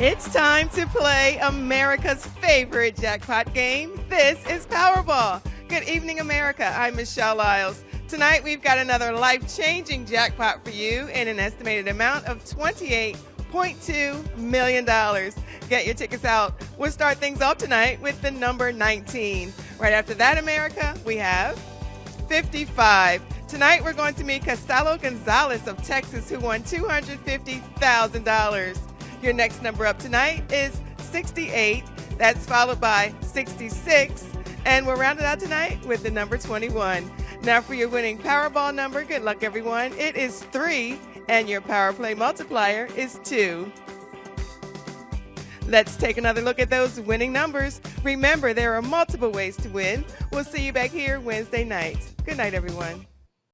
It's time to play America's favorite jackpot game. This is Powerball. Good evening, America. I'm Michelle Lyles. Tonight we've got another life changing jackpot for you in an estimated amount of $28.2 million. Get your tickets out. We'll start things off tonight with the number 19. Right after that, America, we have 55. Tonight we're going to meet Costello Gonzalez of Texas, who won $250,000. Your next number up tonight is 68. That's followed by 66. And we're rounded out tonight with the number 21. Now for your winning Powerball number, good luck everyone. It is 3 and your Power Play multiplier is 2. Let's take another look at those winning numbers. Remember, there are multiple ways to win. We'll see you back here Wednesday night. Good night, everyone.